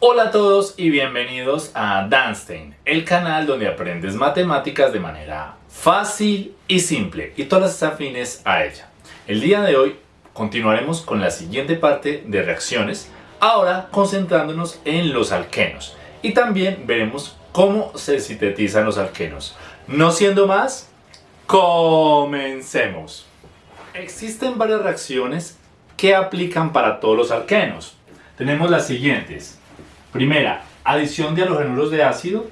Hola a todos y bienvenidos a Danstein, el canal donde aprendes matemáticas de manera fácil y simple y todas las afines a ella. El día de hoy continuaremos con la siguiente parte de reacciones, ahora concentrándonos en los alquenos y también veremos cómo se sintetizan los alquenos. No siendo más, comencemos. Existen varias reacciones que aplican para todos los alquenos. Tenemos las siguientes. Primera, adición de halogenuros de ácido,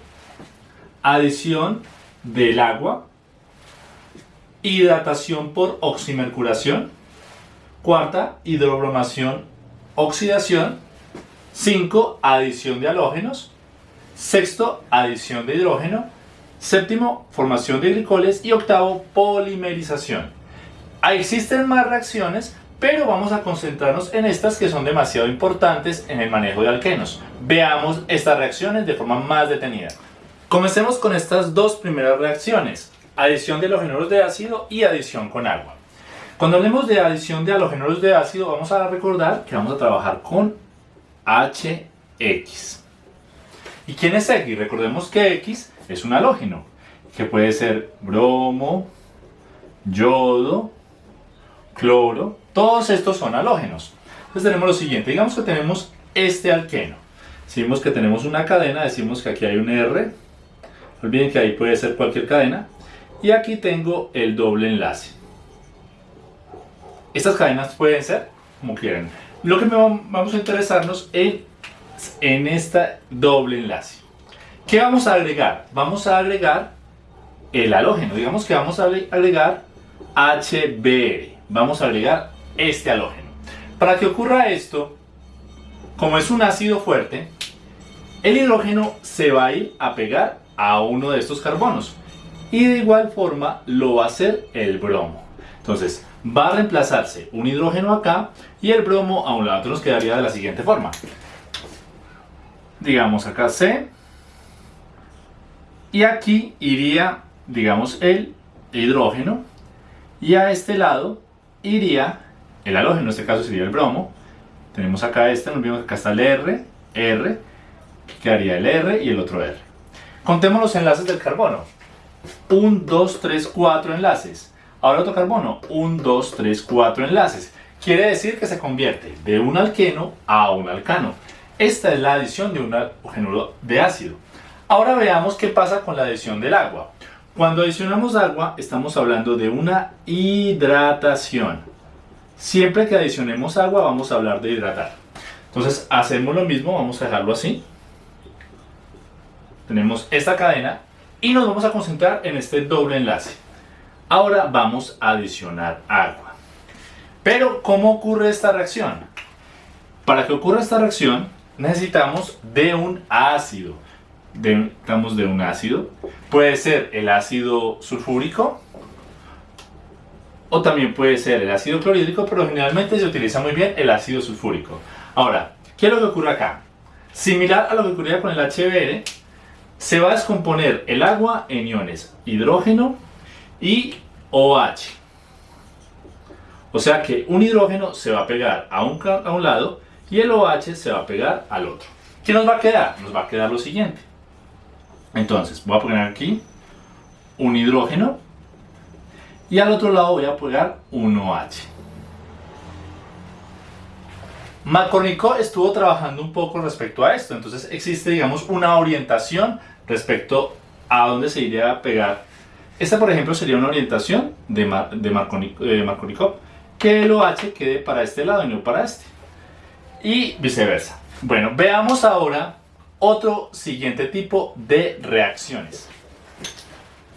adición del agua, hidratación por oximercuración, cuarta, hidrobromación, oxidación, 5. Adición de halógenos, sexto, adición de hidrógeno, séptimo, formación de glicoles y octavo, polimerización. Existen más reacciones, pero vamos a concentrarnos en estas que son demasiado importantes en el manejo de alquenos. Veamos estas reacciones de forma más detenida. Comencemos con estas dos primeras reacciones, adición de halogenuros de ácido y adición con agua. Cuando hablemos de adición de halogenuros de ácido, vamos a recordar que vamos a trabajar con HX. ¿Y quién es X? Recordemos que X es un halógeno, que puede ser bromo, yodo, cloro, todos estos son halógenos. Entonces tenemos lo siguiente, digamos que tenemos este alqueno. Si vemos que tenemos una cadena, decimos que aquí hay un R, olviden que ahí puede ser cualquier cadena, y aquí tengo el doble enlace. Estas cadenas pueden ser como quieran. Lo que vamos a interesarnos en en este doble enlace. ¿Qué vamos a agregar? Vamos a agregar el halógeno. Digamos que vamos a agregar HBr. Vamos a agregar este halógeno. Para que ocurra esto, como es un ácido fuerte, el hidrógeno se va a ir a pegar a uno de estos carbonos. Y de igual forma lo va a hacer el bromo. Entonces va a reemplazarse un hidrógeno acá y el bromo a un lado. Nos quedaría de la siguiente forma digamos acá C, y aquí iría, digamos, el hidrógeno, y a este lado iría el halógeno, en este caso sería el bromo, tenemos acá este, nos vemos que acá está el R, R, quedaría el R y el otro R. Contemos los enlaces del carbono. 1, 2, 3, 4 enlaces. Ahora otro carbono. 1, 2, 3, 4 enlaces. Quiere decir que se convierte de un alqueno a un alcano. Esta es la adición de un halógeno de ácido. Ahora veamos qué pasa con la adición del agua. Cuando adicionamos agua estamos hablando de una hidratación. Siempre que adicionemos agua vamos a hablar de hidratar. Entonces hacemos lo mismo, vamos a dejarlo así. Tenemos esta cadena y nos vamos a concentrar en este doble enlace. Ahora vamos a adicionar agua. Pero, ¿cómo ocurre esta reacción? Para que ocurra esta reacción, necesitamos de un ácido. Necesitamos de un ácido. Puede ser el ácido sulfúrico o también puede ser el ácido clorhídrico, pero generalmente se utiliza muy bien el ácido sulfúrico. Ahora, ¿qué es lo que ocurre acá? Similar a lo que ocurría con el HBr, se va a descomponer el agua en iones hidrógeno y OH. O sea que un hidrógeno se va a pegar a un, a un lado y el OH se va a pegar al otro. ¿Qué nos va a quedar? Nos va a quedar lo siguiente. Entonces, voy a poner aquí un hidrógeno y al otro lado voy a pegar un OH. Macornico estuvo trabajando un poco respecto a esto, entonces existe, digamos, una orientación respecto a dónde se iría a pegar. Esta, por ejemplo, sería una orientación de, de Markovnikov, que el OH quede para este lado y no para este y viceversa. Bueno, veamos ahora otro siguiente tipo de reacciones.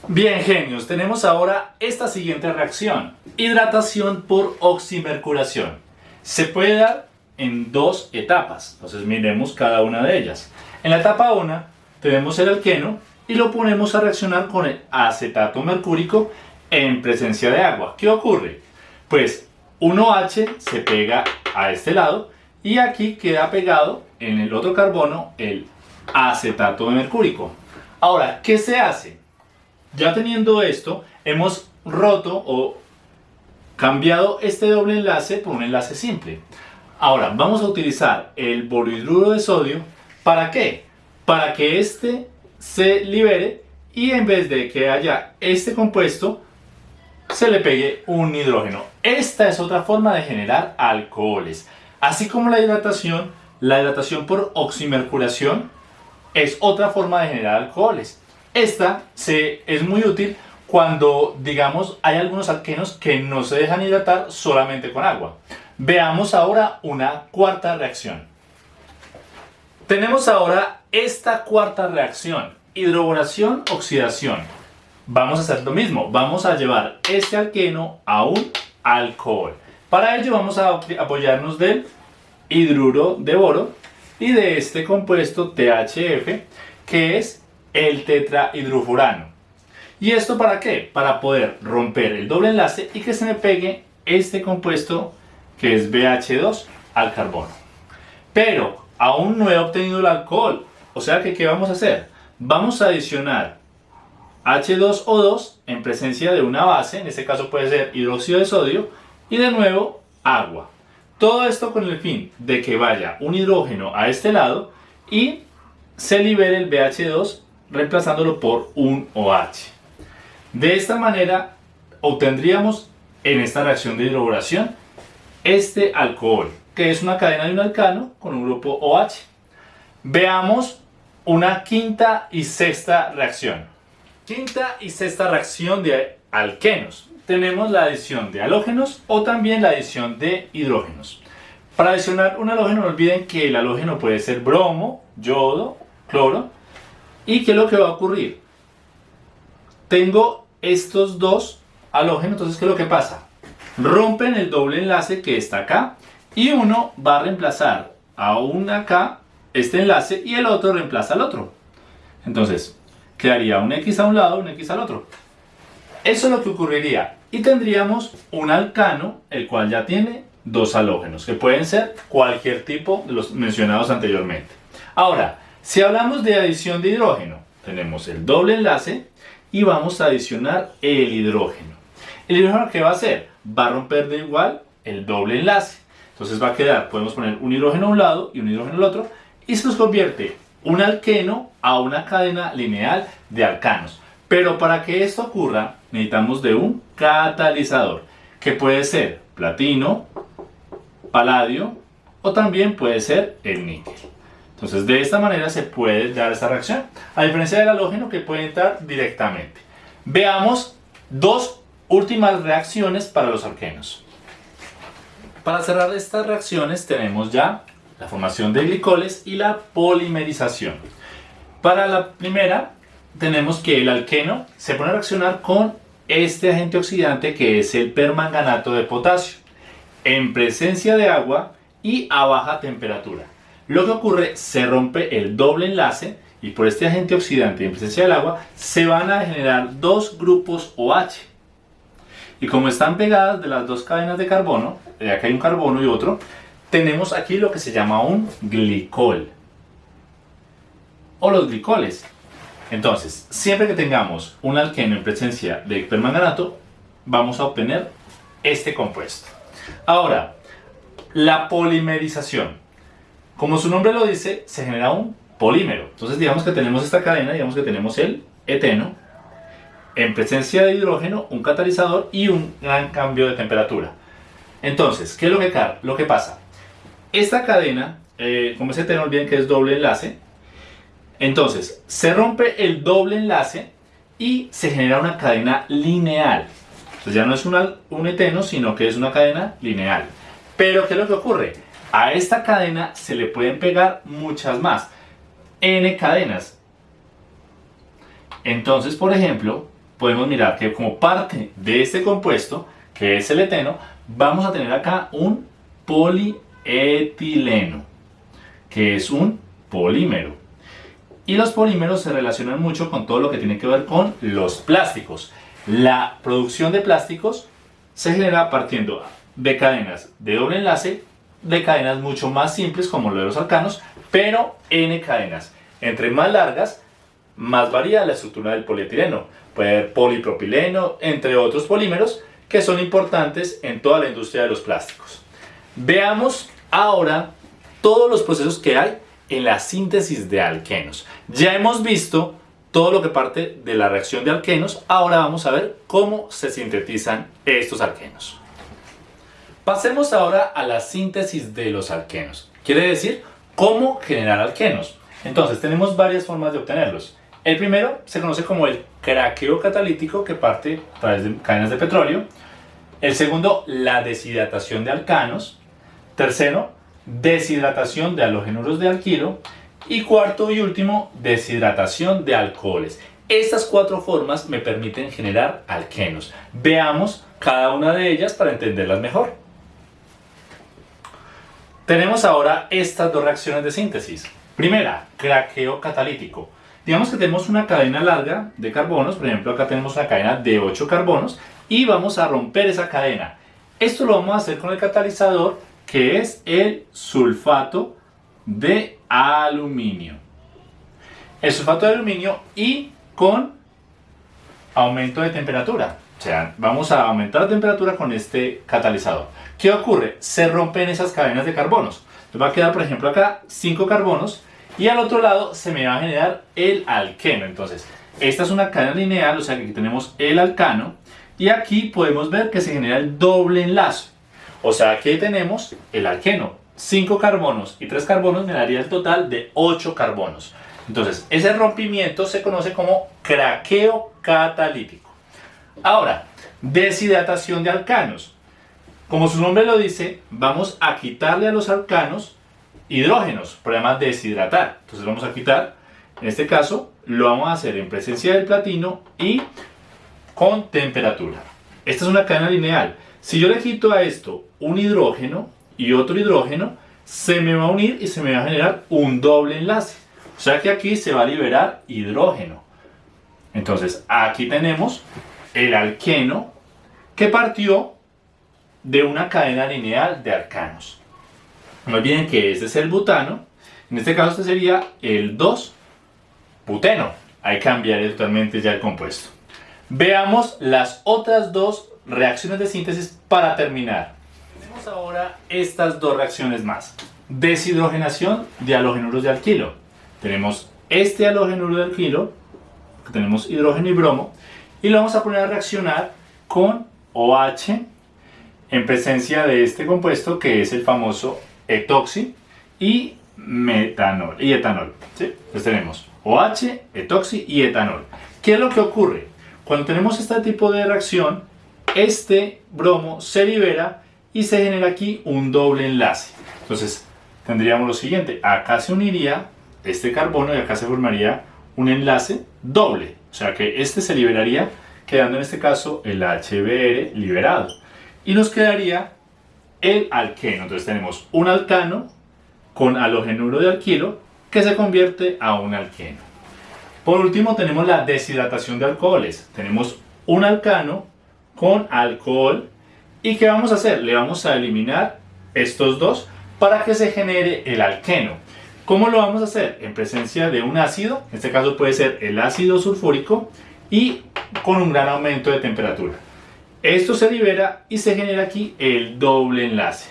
Bien, genios, tenemos ahora esta siguiente reacción. Hidratación por oximercuración. Se puede dar en dos etapas, entonces miremos cada una de ellas. En la etapa 1 tenemos el alqueno y lo ponemos a reaccionar con el acetato mercúrico en presencia de agua. ¿Qué ocurre? Pues 1H se pega a este lado y aquí queda pegado en el otro carbono el acetato de mercúrico. Ahora, ¿qué se hace? Ya teniendo esto, hemos roto o cambiado este doble enlace por un enlace simple. Ahora, vamos a utilizar el borhidruro de sodio ¿Para qué? Para que este se libere y en vez de que haya este compuesto, se le pegue un hidrógeno. Esta es otra forma de generar alcoholes. Así como la hidratación, la hidratación por oximercuración es otra forma de generar alcoholes. Esta se, es muy útil cuando, digamos, hay algunos alquenos que no se dejan hidratar solamente con agua. Veamos ahora una cuarta reacción. Tenemos ahora esta cuarta reacción, hidroboración, oxidación. Vamos a hacer lo mismo, vamos a llevar este alqueno a un alcohol. Para ello vamos a apoyarnos del hidruro de boro y de este compuesto THF que es el tetrahidrofurano. ¿Y esto para qué? Para poder romper el doble enlace y que se me pegue este compuesto que es BH2 al carbono. Pero aún no he obtenido el alcohol. O sea que, ¿qué vamos a hacer? Vamos a adicionar H2O2 en presencia de una base, en este caso puede ser hidróxido de sodio, y de nuevo agua. Todo esto con el fin de que vaya un hidrógeno a este lado y se libere el BH2 reemplazándolo por un OH. De esta manera obtendríamos en esta reacción de hidroboración este alcohol, que es una cadena de un alcano con un grupo OH. Veamos una quinta y sexta reacción. Quinta y sexta reacción de alquenos. Tenemos la adición de halógenos o también la adición de hidrógenos. Para adicionar un halógeno no olviden que el halógeno puede ser bromo, yodo, cloro. ¿Y qué es lo que va a ocurrir? tengo estos dos halógenos, entonces ¿qué es lo que pasa? Rompen el doble enlace que está acá y uno va a reemplazar a un acá este enlace y el otro reemplaza al otro. Entonces, quedaría un X a un lado, un X al otro. Eso es lo que ocurriría. Y tendríamos un alcano, el cual ya tiene dos halógenos, que pueden ser cualquier tipo de los mencionados anteriormente. Ahora, si hablamos de adición de hidrógeno, tenemos el doble enlace y vamos a adicionar el hidrógeno. ¿El hidrógeno qué va a hacer? Va a romper de igual el doble enlace. Entonces va a quedar, podemos poner un hidrógeno a un lado y un hidrógeno al otro y se nos convierte un alqueno a una cadena lineal de alcanos. Pero para que esto ocurra necesitamos de un catalizador que puede ser platino, paladio o también puede ser el níquel. Entonces de esta manera se puede dar esta reacción, a diferencia del halógeno que puede entrar directamente. Veamos dos últimas reacciones para los alquenos. Para cerrar estas reacciones tenemos ya la formación de glicoles y la polimerización. Para la primera tenemos que el alqueno se pone a reaccionar con este agente oxidante que es el permanganato de potasio en presencia de agua y a baja temperatura. Lo que ocurre, se rompe el doble enlace y por este agente oxidante en presencia del agua se van a generar dos grupos OH. Y como están pegadas de las dos cadenas de carbono, ya acá hay un carbono y otro, tenemos aquí lo que se llama un glicol. O los glicoles. Entonces, siempre que tengamos un alqueno en presencia de permanganato, vamos a obtener este compuesto. Ahora, la polimerización. Como su nombre lo dice, se genera un polímero. Entonces digamos que tenemos esta cadena, digamos que tenemos el eteno, en presencia de hidrógeno, un catalizador y un gran cambio de temperatura. Entonces, ¿qué es lo que, lo que pasa? Esta cadena, eh, como ese eteno, olviden que es doble enlace, entonces se rompe el doble enlace y se genera una cadena lineal. Entonces ya no es un eteno, sino que es una cadena lineal. Pero ¿qué es lo que ocurre? A esta cadena se le pueden pegar muchas más, n cadenas. Entonces, por ejemplo, podemos mirar que como parte de este compuesto, que es el eteno, vamos a tener acá un polietileno, que es un polímero. Y los polímeros se relacionan mucho con todo lo que tiene que ver con los plásticos. La producción de plásticos se genera partiendo de cadenas de doble enlace de cadenas mucho más simples como lo de los alcanos, pero N cadenas. Entre más largas, más varía la estructura del polietileno. Puede haber polipropileno, entre otros polímeros que son importantes en toda la industria de los plásticos. Veamos ahora todos los procesos que hay en la síntesis de alquenos. Ya hemos visto todo lo que parte de la reacción de alquenos, ahora vamos a ver cómo se sintetizan estos alquenos. Pasemos ahora a la síntesis de los alquenos. Quiere decir, cómo generar alquenos. Entonces, tenemos varias formas de obtenerlos. El primero se conoce como el craqueo catalítico que parte a través de cadenas de petróleo. El segundo, la deshidratación de alcanos. Tercero, deshidratación de halogenuros de alquilo. Y cuarto y último, deshidratación de alcoholes. Estas cuatro formas me permiten generar alquenos. Veamos cada una de ellas para entenderlas mejor. Tenemos ahora estas dos reacciones de síntesis. Primera, craqueo catalítico. Digamos que tenemos una cadena larga de carbonos, por ejemplo acá tenemos una cadena de 8 carbonos y vamos a romper esa cadena. Esto lo vamos a hacer con el catalizador que es el sulfato de aluminio. El sulfato de aluminio y con aumento de temperatura. O sea, vamos a aumentar la temperatura con este catalizador. ¿Qué ocurre? Se rompen esas cadenas de carbonos. Entonces va a quedar, por ejemplo, acá 5 carbonos y al otro lado se me va a generar el alqueno. Entonces, esta es una cadena lineal, o sea que aquí tenemos el alcano y aquí podemos ver que se genera el doble enlace. O sea, aquí tenemos el alqueno. 5 carbonos y 3 carbonos me daría el total de 8 carbonos. Entonces, ese rompimiento se conoce como craqueo catalítico. Ahora, deshidratación de alcanos. Como su nombre lo dice, vamos a quitarle a los alcanos hidrógenos, por además deshidratar. Entonces vamos a quitar, en este caso, lo vamos a hacer en presencia del platino y con temperatura. Esta es una cadena lineal. Si yo le quito a esto un hidrógeno y otro hidrógeno, se me va a unir y se me va a generar un doble enlace. O sea que aquí se va a liberar hidrógeno. Entonces, aquí tenemos el alqueno que partió de una cadena lineal de alcanos. No olviden que este es el butano. En este caso este sería el 2-buteno. Ahí cambiaría totalmente ya el compuesto. Veamos las otras dos reacciones de síntesis para terminar. Ahora estas dos reacciones más. Deshidrogenación de halogenuros de alquilo. Tenemos este halogenuro de alquilo, que tenemos hidrógeno y bromo, y lo vamos a poner a reaccionar con OH en presencia de este compuesto que es el famoso etoxi y metanol y etanol. ¿sí? Entonces tenemos OH, etoxi y etanol. ¿Qué es lo que ocurre? Cuando tenemos este tipo de reacción, este bromo se libera y se genera aquí un doble enlace. Entonces tendríamos lo siguiente, acá se uniría este carbono y acá se formaría un enlace doble. O sea que este se liberaría quedando en este caso el HBr liberado. Y nos quedaría el alqueno. Entonces tenemos un alcano con halogenuro de alquilo que se convierte a un alqueno. Por último tenemos la deshidratación de alcoholes. Tenemos un alcano con alcohol y ¿qué vamos a hacer? Le vamos a eliminar estos dos para que se genere el alqueno. ¿Cómo lo vamos a hacer? En presencia de un ácido, en este caso puede ser el ácido sulfúrico y con un gran aumento de temperatura. Esto se libera y se genera aquí el doble enlace.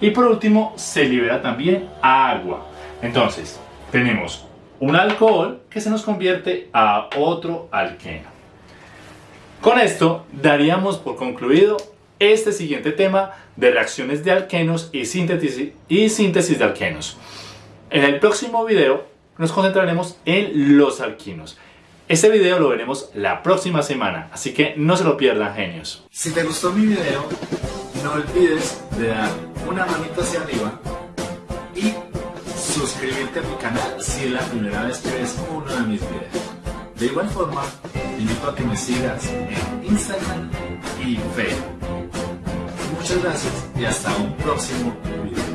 Y por último, se libera también agua. Entonces, tenemos un alcohol que se nos convierte a otro alqueno. Con esto, daríamos por concluido este siguiente tema de reacciones de alquenos y síntesis, y síntesis de alquenos. En el próximo video nos concentraremos en los alquinos. Este video lo veremos la próxima semana, así que no se lo pierdan, genios. Si te gustó mi video, no olvides de dar una manita hacia arriba y suscribirte a mi canal si es la primera vez que ves uno de mis videos. De igual forma, te invito a que me sigas en Instagram y Facebook. Muchas gracias y hasta un próximo video.